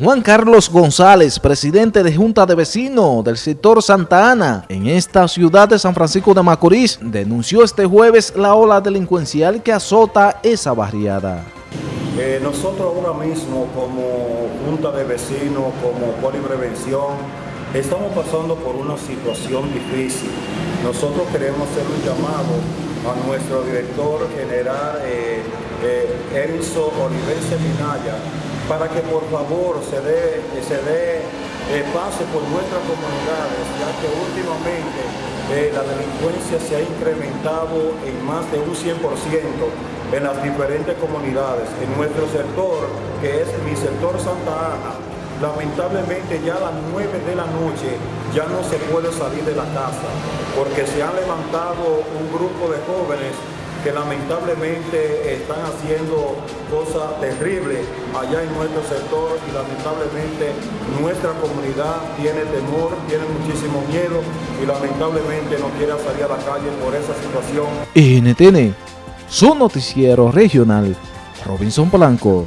Juan Carlos González, presidente de Junta de Vecinos del sector Santa Ana, en esta ciudad de San Francisco de Macorís, denunció este jueves la ola delincuencial que azota esa barriada. Eh, nosotros ahora mismo como Junta de Vecinos, como Poliprevención, estamos pasando por una situación difícil. Nosotros queremos hacer un llamado a nuestro director general eh, Enzo Olivense Minaya para que por favor se dé, se dé eh, pase por nuestras comunidades, ya que últimamente eh, la delincuencia se ha incrementado en más de un 100% en las diferentes comunidades. En nuestro sector, que es mi sector Santa Ana, lamentablemente ya a las 9 de la noche ya no se puede salir de la casa, porque se han levantado un grupo de que lamentablemente están haciendo cosas terribles allá en nuestro sector y lamentablemente nuestra comunidad tiene temor, tiene muchísimo miedo y lamentablemente no quiere salir a la calle por esa situación. NTN, su noticiero regional, Robinson Blanco.